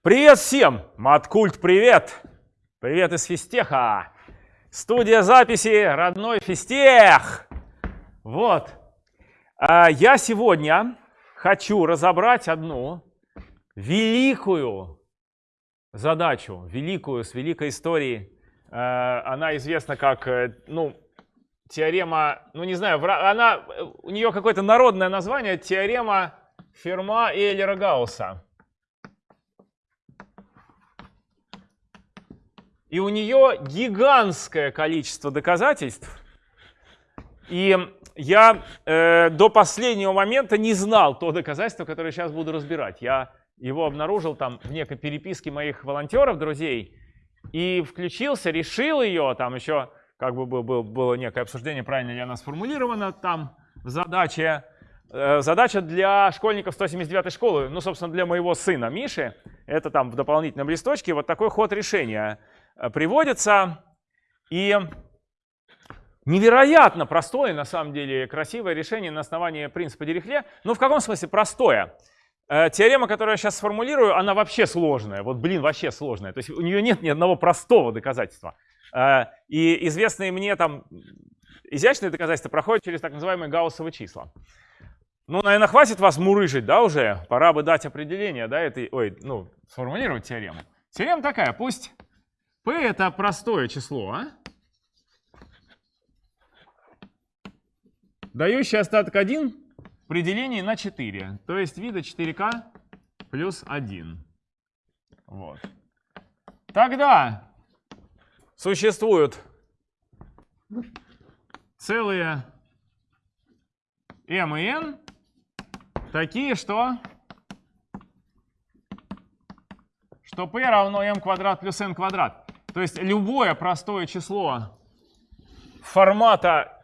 Привет всем! Маткульт, привет! Привет из физтеха! Студия записи родной физтех! Вот. А, я сегодня хочу разобрать одну великую задачу, великую, с великой историей. А, она известна как, э, ну, теорема, ну не знаю, она, у нее какое-то народное название, теорема Ферма и Эйлера-Гаусса. И у нее гигантское количество доказательств. И я э, до последнего момента не знал то доказательство, которое сейчас буду разбирать. Я его обнаружил там в некой переписке моих волонтеров, друзей, и включился, решил ее, там еще как бы был, был, было некое обсуждение, правильно ли она сформулирована там в задаче. Э, задача для школьников 179 школы, ну, собственно, для моего сына Миши, это там в дополнительном листочке вот такой ход решения – приводится. И невероятно простое, на самом деле, красивое решение на основании принципа Дирихле. Ну, в каком смысле простое? Э, теорема, которую я сейчас сформулирую, она вообще сложная. Вот, блин, вообще сложная. То есть у нее нет ни одного простого доказательства. Э, и известные мне там изящные доказательства проходят через так называемые гауссовые числа. Ну, наверное, хватит вас мурыжить, да, уже? Пора бы дать определение, да, этой, ой, ну, сформулировать теорему. Теорема такая, пусть P это простое число, а? дающий остаток 1 при делении на 4. То есть вида 4k плюс 1. Вот. Тогда существуют целые m и n, такие, что, что p равно m квадрат плюс n квадрат. То есть любое простое число формата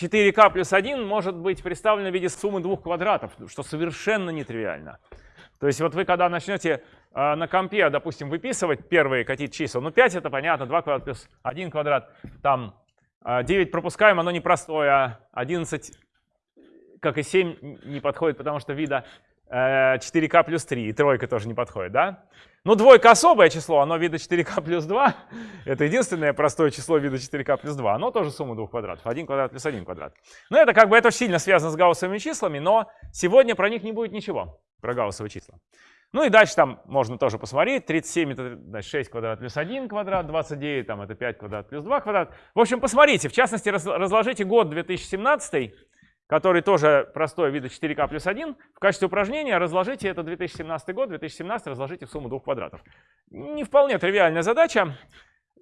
4k плюс 1 может быть представлено в виде суммы двух квадратов, что совершенно нетривиально. То есть вот вы когда начнете э, на компе, допустим, выписывать первые какие-то числа, ну 5 это понятно, 2 квадрат плюс 1 квадрат, там э, 9 пропускаем, оно непростое, а 11, как и 7, не подходит, потому что вида э, 4k плюс 3, и тройка тоже не подходит, да? Ну, двойка особое число, оно вида 4k плюс 2. Это единственное простое число вида 4k плюс 2. Оно тоже сумма двух квадратов. 1 квадрат плюс 1 квадрат. Ну, это как бы это сильно связано с гауссовыми числами, но сегодня про них не будет ничего, про гауссовые числа. Ну и дальше там можно тоже посмотреть. 37 это значит, 6 квадрат плюс 1 квадрат, 29 там это 5 квадрат плюс 2 квадрат. В общем, посмотрите, в частности, разложите год 2017 который тоже простой вида 4k плюс 1. В качестве упражнения разложите это 2017 год, 2017 разложите в сумму двух квадратов. Не вполне тривиальная задача.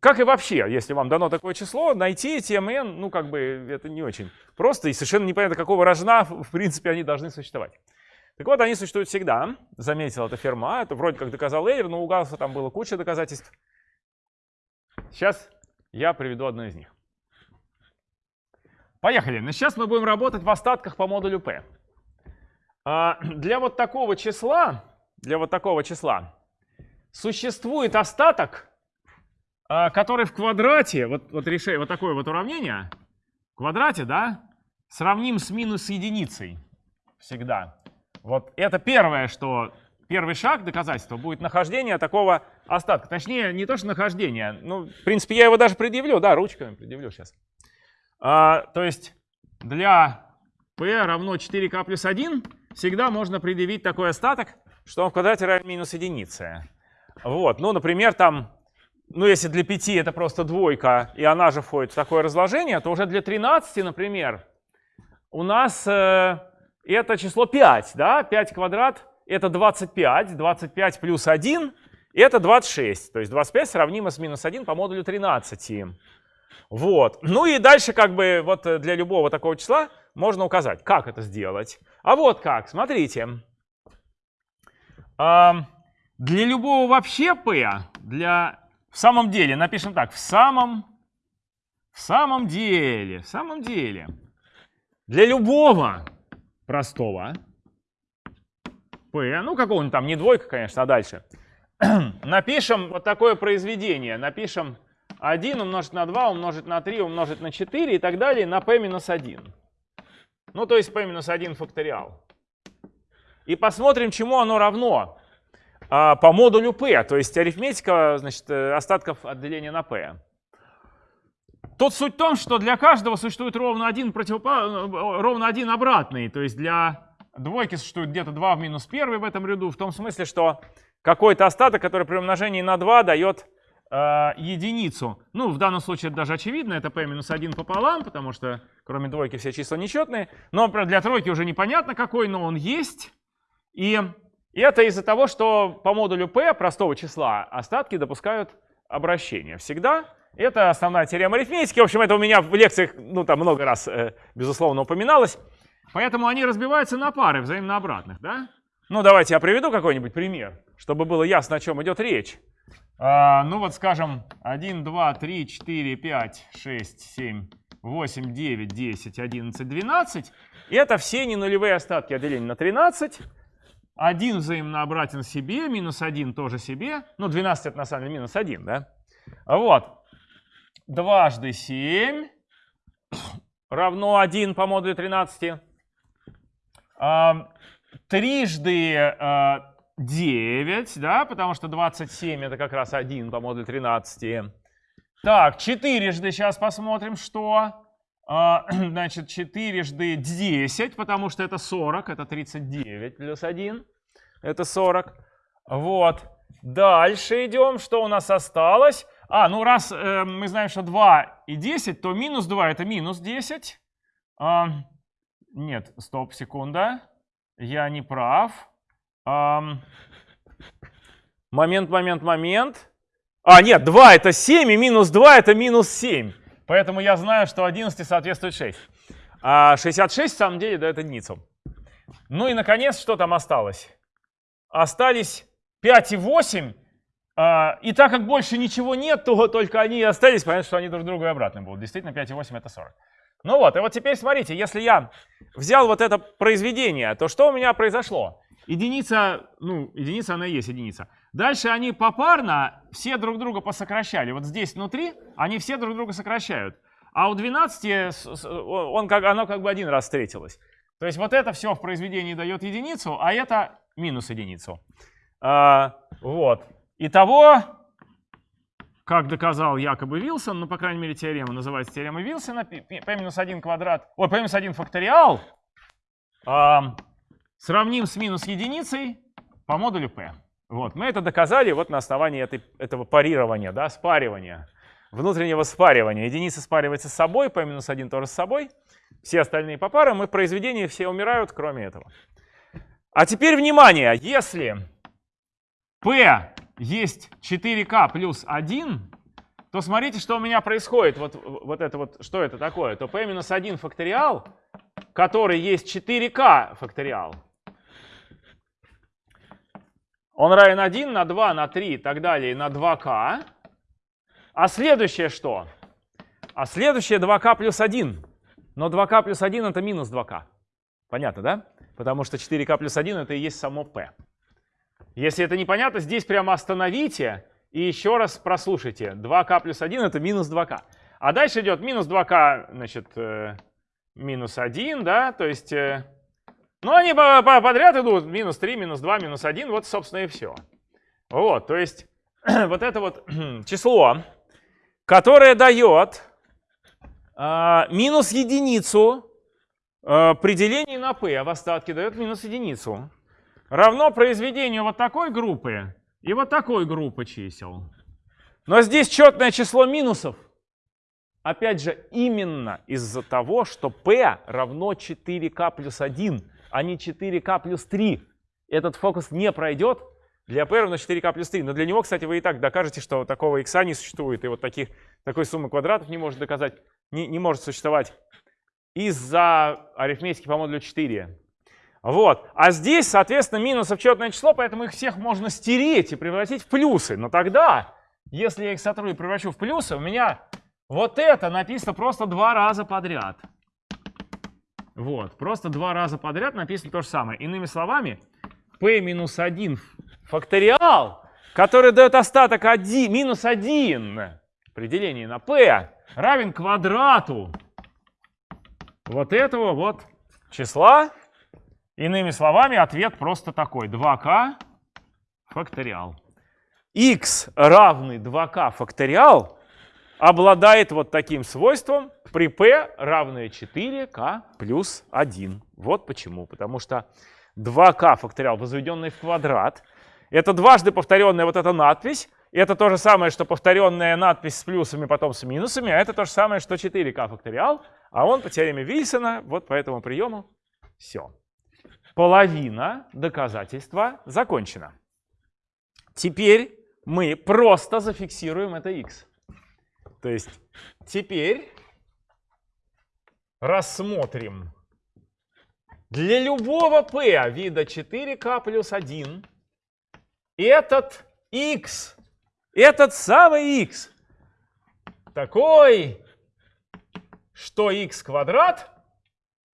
Как и вообще, если вам дано такое число, найти эти mn, ну как бы это не очень просто и совершенно непонятно, какого рожна в принципе они должны существовать. Так вот, они существуют всегда, заметил это Ферма, это вроде как доказал Эйлер, но у Гаусса там было куча доказательств. Сейчас я приведу одно из них. Поехали. Но сейчас мы будем работать в остатках по модулю P. А, для вот такого числа, для вот такого числа существует остаток, а, который в квадрате, вот, вот решение, вот такое вот уравнение, в квадрате, да, сравним с минус единицей всегда. Вот это первое, что первый шаг доказательства будет нахождение такого остатка. Точнее, не то, что нахождение. Ну, в принципе, я его даже предъявлю, да, ручками предъявлю сейчас. А, то есть для p равно 4k плюс 1 всегда можно предъявить такой остаток, что он в квадрате равен минус единице. Вот, ну, например, там, ну, если для 5 это просто двойка, и она же входит в такое разложение, то уже для 13, например, у нас э, это число 5, да, 5 квадрат это 25, 25 плюс 1 это 26, то есть 25 сравнимо с минус 1 по модулю 13. Вот. Ну и дальше как бы вот э, для любого такого числа можно указать, как это сделать. А вот как, смотрите. Для любого вообще p, для в самом деле, напишем так, в самом, в самом деле, в самом деле, для любого простого p, ну какого-нибудь там, не двойка, конечно, а дальше, напишем вот такое произведение, напишем 1 умножить на 2 умножить на 3 умножить на 4 и так далее на p минус 1. Ну, то есть p минус 1 факториал. И посмотрим, чему оно равно. а, по модулю p, то есть арифметика значит, э, остатков от деления на p. Тут суть в том, что для каждого существует ровно один, противопо... Э, ровно один обратный. То есть для двойки существует где-то 2 в минус 1 в этом ряду, в том смысле, что какой-то остаток, который при умножении на 2 дает э, единицу. Ну, в данном случае это даже очевидно, это p минус 1 пополам, потому что кроме двойки все числа нечетные. Но для тройки уже непонятно какой, но он есть. И это из-за того, что по модулю p простого числа остатки допускают обращение всегда. Это основная теорема арифметики. В общем, это у меня в лекциях, ну, там много раз, э, безусловно, упоминалось. Поэтому они разбиваются на пары взаимно обратных, да? Ну, давайте я приведу какой-нибудь пример, чтобы было ясно, о чем идет речь. А, ну, вот, скажем, 1, 2, 3, 4, 5, 6, 7, 8, 9, 10, 11, 12. И это все ненулевые остатки от деления на 13. 1 взаимно обратен себе, минус 1 тоже себе. Ну, 12 это на самом деле минус 1, да? Вот дважды 7 равно 1 по модулю 13. А, трижды а, 9, да, потому что 27 это как раз 1 по модулю 13. Так, четырежды сейчас посмотрим, что. А, значит, четырежды 10, потому что это 40, это 39 плюс 1, это 40. Вот. Дальше идем, что у нас осталось? А, ну раз э, мы знаем, что 2 и 10, то минус 2 это минус 10. А, нет, стоп, секунда. Я не прав. Момент, момент, момент. А, нет, 2 это 7, и минус 2 это минус 7. Поэтому я знаю, что 11 соответствует 6. А 66 в самом деле дает единицу. Ну и, наконец, что там осталось? Остались 5 и 8. А, и так как больше ничего нет, то только они и остались, понятно, что они друг другу и обратно будут. Действительно, 5,8 это 40. Ну вот, и вот теперь смотрите, если я взял вот это произведение, то что у меня произошло? Единица, ну, единица она и есть единица. Дальше они попарно все друг друга посокращали. Вот здесь внутри они все друг друга сокращают. А у 12 он как, оно как бы один раз встретилось. То есть вот это все в произведении дает единицу, а это минус единицу. А, вот. Итого, как доказал якобы Вилсон, ну, по крайней мере, теорема называется теорема Вилсона, p-1 квадрат, ой, p-1 факториал э, сравним с минус единицей по модулю p. Вот, мы это доказали вот на основании этой, этого парирования, да, спаривания, внутреннего спаривания. Единица спаривается с собой, p-1 тоже с собой, все остальные по парам, и произведения все умирают, кроме этого. А теперь внимание, если p есть 4k плюс 1, то смотрите, что у меня происходит. Вот, вот это вот, что это такое? То p минус 1 факториал, который есть 4k факториал. Он равен 1 на 2, на 3 и так далее, на 2k. А следующее что? А следующее 2k плюс 1. Но 2k плюс 1 это минус 2k. Понятно, да? Потому что 4k плюс 1 это и есть само p. Если это непонятно, здесь прямо остановите и еще раз прослушайте. 2k плюс 1 это минус 2k. А дальше идет минус 2k, значит, э, минус 1, да, то есть... Э, ну, они по по подряд идут, минус 3, минус 2, минус 1, вот, собственно, и все. Вот, то есть вот это вот число, которое дает э, минус единицу э, при делении на p, а в остатке дает минус единицу равно произведению вот такой группы и вот такой группы чисел. Но здесь четное число минусов. Опять же, именно из-за того, что p равно 4k плюс 1, а не 4k плюс 3. Этот фокус не пройдет для p равно 4k плюс 3. Но для него, кстати, вы и так докажете, что такого x не существует, и вот таких, такой суммы квадратов не может доказать, не, не может существовать из-за арифметики по модулю 4. Вот. А здесь, соответственно, минусов четное число, поэтому их всех можно стереть и превратить в плюсы. Но тогда, если я их сотру и превращу в плюсы, у меня вот это написано просто два раза подряд. Вот, просто два раза подряд написано то же самое. Иными словами, p минус 1 факториал, который дает остаток 1, минус 1 при делении на p, равен квадрату вот этого вот числа Иными словами, ответ просто такой. 2k факториал. x равный 2k факториал обладает вот таким свойством при p равное 4k плюс 1. Вот почему. Потому что 2k факториал, возведенный в квадрат, это дважды повторенная вот эта надпись, это то же самое, что повторенная надпись с плюсами, потом с минусами, а это то же самое, что 4k факториал, а он по теореме Вильсона, вот по этому приему, все. Половина доказательства закончена. Теперь мы просто зафиксируем это x. То есть теперь рассмотрим для любого p вида 4k плюс 1 этот x, этот самый x, такой, что x квадрат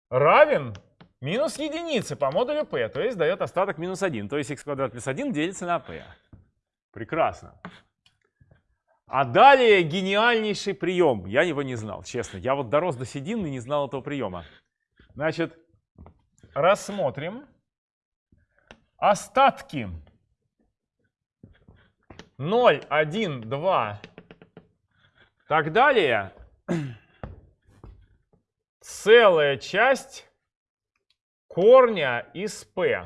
равен минус единице по модулю p, то есть дает остаток минус 1. То есть x квадрат плюс 1 делится на p. Прекрасно. А далее гениальнейший прием. Я его не знал, честно. Я вот дорос до седины и не знал этого приема. Значит, рассмотрим остатки 0, 1, 2, так далее. Целая часть корня из p.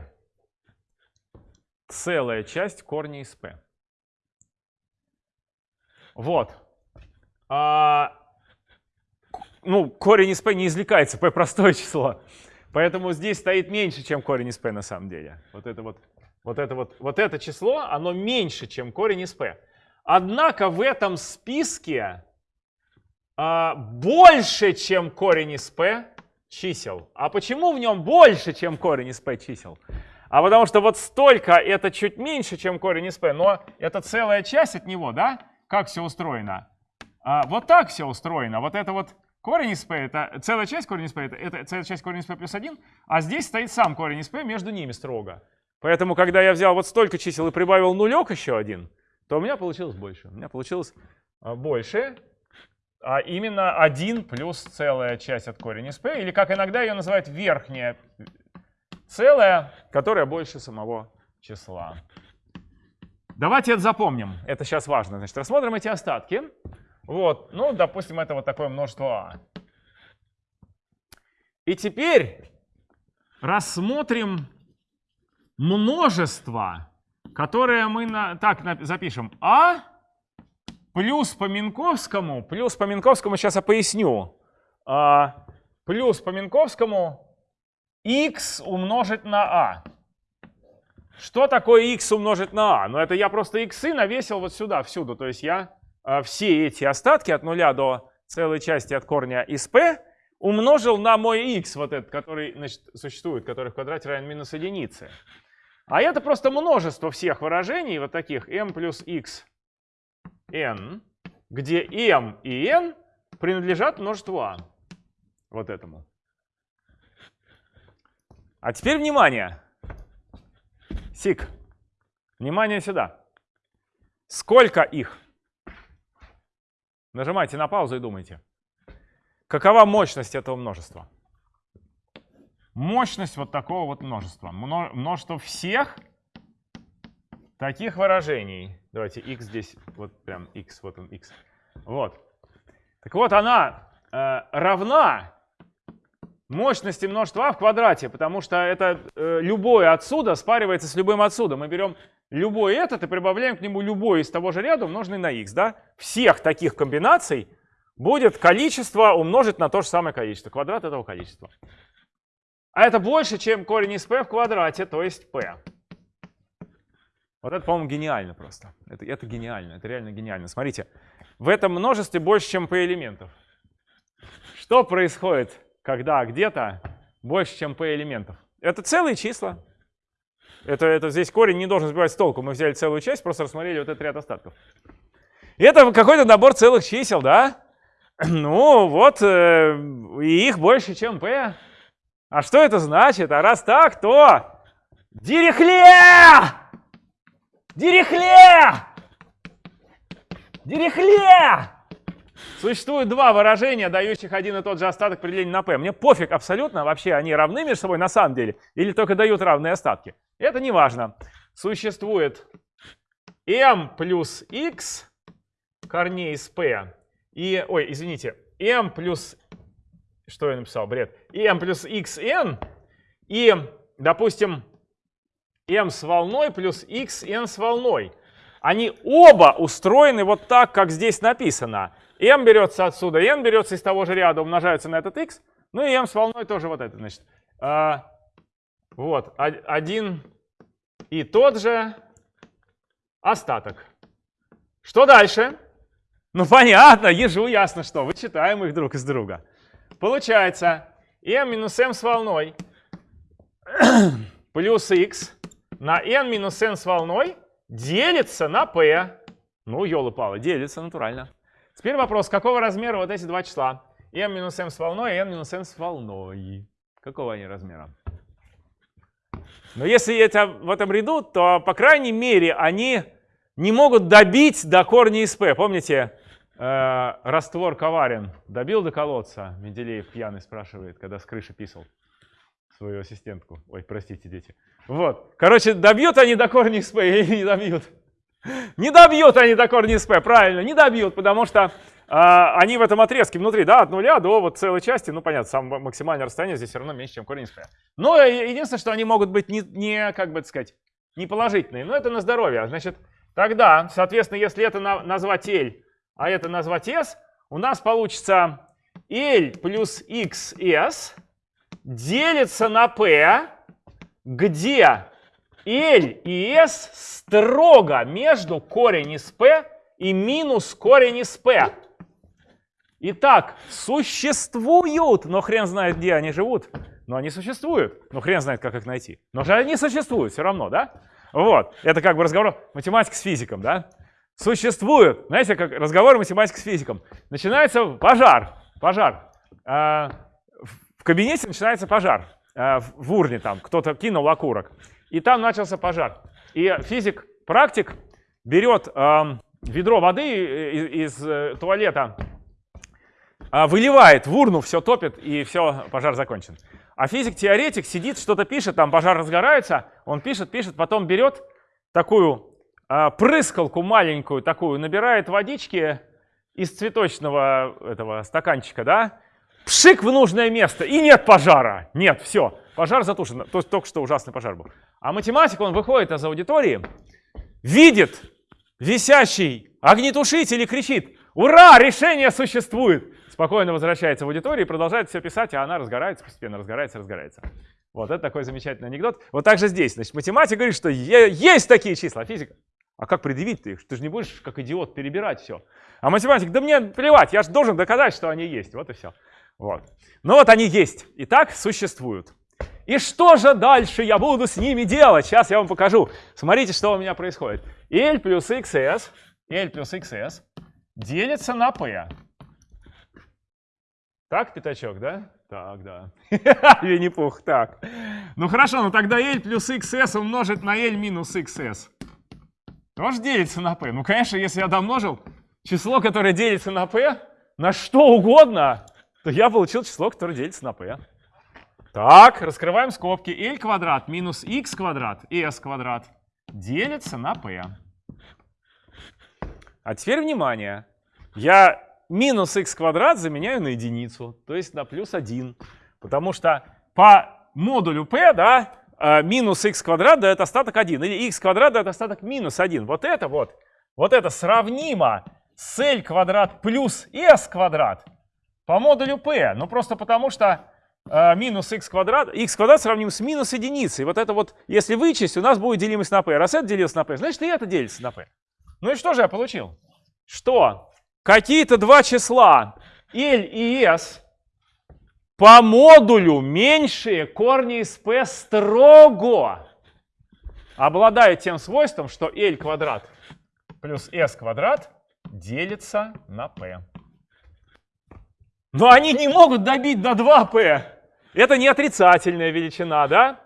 Целая часть корня из p. Вот. А, ну, корень из p не извлекается, p простое число. Поэтому здесь стоит меньше, чем корень из p на самом деле. Вот это вот, вот это вот, вот это число, оно меньше, чем корень из p. Однако в этом списке а, больше, чем корень из p чисел. А почему в нем больше, чем корень из p чисел? А потому что вот столько это чуть меньше, чем корень из p, но это целая часть от него, да? Как все устроено? А, вот так все устроено. Вот это вот корень из p, это целая часть корень из p, это, это целая часть корень из p плюс 1, а здесь стоит сам корень из p между ними строго. Поэтому, когда я взял вот столько чисел и прибавил нулек еще один, то у меня получилось больше. У меня получилось а, больше, а именно 1 плюс целая часть от корень из p, или как иногда ее называют верхняя целая, которая больше самого числа. Давайте это запомним. Это сейчас важно. Значит, рассмотрим эти остатки. Вот, ну, допустим, это вот такое множество А. И теперь рассмотрим множество, которое мы на, так запишем. А плюс по Минковскому, плюс по Минковскому, сейчас я поясню. А, плюс по Минковскому x умножить на а. Что такое x умножить на а? Ну, это я просто x навесил вот сюда, всюду. То есть я э, все эти остатки от нуля до целой части от корня из p умножил на мой x, вот этот, который значит, существует, который в квадрате равен минус единице. А это просто множество всех выражений, вот таких m плюс x n, где m и n принадлежат множеству а. Вот этому. А теперь внимание. Сик. Внимание сюда. Сколько их? Нажимайте на паузу и думайте. Какова мощность этого множества? Мощность вот такого вот множества. Множество всех таких выражений. Давайте x здесь, вот прям x, вот он x. Вот. Так вот, она э, равна мощности множества а в квадрате, потому что это э, любое отсюда спаривается с любым отсюда. Мы берем любой этот и прибавляем к нему любой из того же ряда, умноженный на x. Да? Всех таких комбинаций будет количество умножить на то же самое количество, квадрат этого количества. А это больше, чем корень из p в квадрате, то есть p. Вот это, по-моему, гениально просто. Это, это гениально, это реально гениально. Смотрите, в этом множестве больше, чем p элементов. Что происходит? Когда где-то больше, чем p элементов. Это целые числа. Это, это здесь корень не должен сбивать с толку. Мы взяли целую часть, просто рассмотрели вот этот ряд остатков. Это какой-то набор целых чисел, да? Ну, вот, э, и их больше, чем p. А что это значит? А раз так, то... Дирихле! Дирихле! Дирихле! Существует два выражения, дающих один и тот же остаток при делении на p. Мне пофиг абсолютно, вообще они равны между собой на самом деле, или только дают равные остатки. Это не важно. существует m плюс x корней из p и, ой, извините, m плюс, что я написал, бред, m плюс xn и, допустим, m с волной плюс xn с волной. Они оба устроены вот так, как здесь написано. m берется отсюда, n берется из того же ряда, умножается на этот x, ну и m с волной тоже вот это, значит. А, вот, один и тот же остаток. Что дальше? Ну понятно, ежу ясно что, вычитаем их друг из друга. Получается, m минус m с волной плюс x на n минус n с волной делится на p. Ну, елы-палы, делится натурально. Теперь вопрос, какого размера вот эти два числа? m минус m с волной и n минус n с волной. Какого они размера? Но если это в этом ряду, то, по крайней мере, они не могут добить до корня из p. Помните, э, раствор коварен. Добил до колодца? Менделеев пьяный спрашивает, когда с крыши писал свою ассистентку. Ой, простите, дети. Вот. Короче, добьют они до корня p или не добьют? Не добьют они до корня p, правильно, не добьют, потому что а, они в этом отрезке внутри, да, от нуля до вот целой части, ну понятно, самое максимальное расстояние здесь все равно меньше, чем корень p. Но единственное, что они могут быть не, не как бы сказать, не положительные, но это на здоровье. Значит, тогда, соответственно, если это на, назвать L, а это назвать S, у нас получится L плюс XS делится на P, где L и S строго между корень из P и минус корень из P. Итак, существуют, но хрен знает, где они живут. Но они существуют, но хрен знает, как их найти. Но же они существуют все равно, да? Вот, это как бы разговор математик с физиком, да? Существуют, знаете, как разговор математик с физиком. Начинается пожар, пожар. В кабинете начинается пожар. А, в урне там кто-то кинул окурок. И там начался пожар. И физик, практик берет ведро воды из, э, туалета а, выливает в урну, все топит, и все, пожар закончен. А физик-теоретик сидит, что-то пишет, там пожар разгорается, он пишет, пишет, потом берет такую прыскалку маленькую такую, набирает водички из цветочного этого стаканчика, да, пшик в нужное место, и нет пожара. Нет, все, пожар затушен. То есть только что ужасный пожар был. А математик, он выходит из аудитории, видит висящий огнетушитель и кричит, ура, решение существует спокойно возвращается в аудиторию и продолжает все писать, а она разгорается, постепенно разгорается, разгорается. Вот это такой замечательный анекдот. Вот так же здесь. Значит, математика говорит, что есть такие числа, физика. А как предъявить ты их? Ты же не будешь, как идиот, перебирать все. А математик, да мне плевать, я же должен доказать, что они есть. Вот и все. Вот. Ну вот они есть. И так существуют. И что же дальше я буду с ними делать? Сейчас я вам покажу. Смотрите, что у меня происходит. L плюс XS, L плюс XS делится на P. Так, пятачок, да? Так, да. Винни-Пух, так. Ну хорошо, ну тогда L плюс XS умножить на L минус XS. Тоже делится на P. Ну, конечно, если я домножил число, которое делится на P, на что угодно, то я получил число, которое делится на P. Так, раскрываем скобки. L квадрат минус x квадрат, s квадрат делится на P. А теперь внимание. Я минус x квадрат заменяю на единицу, то есть на плюс 1. Потому что по модулю p, да, э, минус x квадрат дает остаток 1, или x квадрат дает остаток минус 1. Вот это вот, вот это сравнимо с l квадрат плюс s квадрат по модулю p. Ну просто потому что э, минус x квадрат, x квадрат сравним с минус единицей. Вот это вот, если вычесть, у нас будет делимость на p. Раз это делится на p, значит и это делится на p. Ну и что же я получил? Что какие-то два числа L и S по модулю меньшие корни из P строго обладают тем свойством, что L квадрат плюс S квадрат делится на P. Но они не могут добить до 2P. Это не отрицательная величина, да?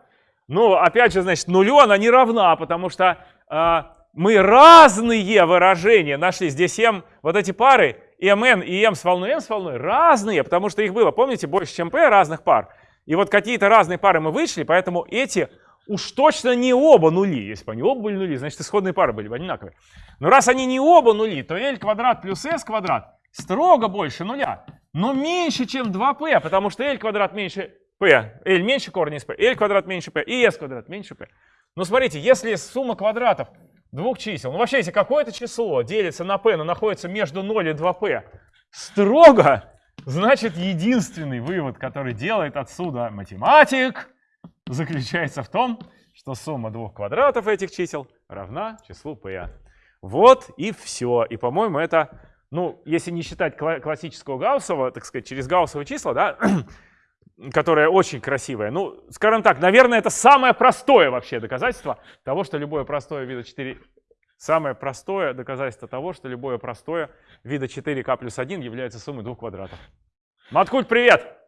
Ну, опять же, значит, нулю она не равна, потому что э, мы разные выражения нашли. Здесь m, вот эти пары, mn и m с волной m с волной, разные, потому что их было, помните, больше, чем p разных пар. И вот какие-то разные пары мы вышли, поэтому эти уж точно не оба нули. Если бы они оба были нули, значит исходные пары были бы одинаковые. Но раз они не оба нули, то L квадрат плюс S квадрат строго больше нуля. Но меньше, чем 2p, потому что L квадрат меньше p. L меньше корень из p, L квадрат меньше p и S квадрат меньше p. Но смотрите, если сумма квадратов двух чисел, ну вообще, если какое-то число делится на p, но находится между 0 и 2p, строго, значит единственный вывод, который делает отсюда математик, заключается в том, что сумма двух квадратов этих чисел равна числу p. Вот и все. И, по-моему, это, ну, если не считать классического Гауссова, так сказать, через Гауссовые числа, да, которое очень красивое. Ну, скажем так, наверное, это самое простое вообще доказательство того, что любое простое вида 4... Самое простое доказательство того, что любое простое вида 4k плюс 1 является суммой двух квадратов. Маткульт, привет!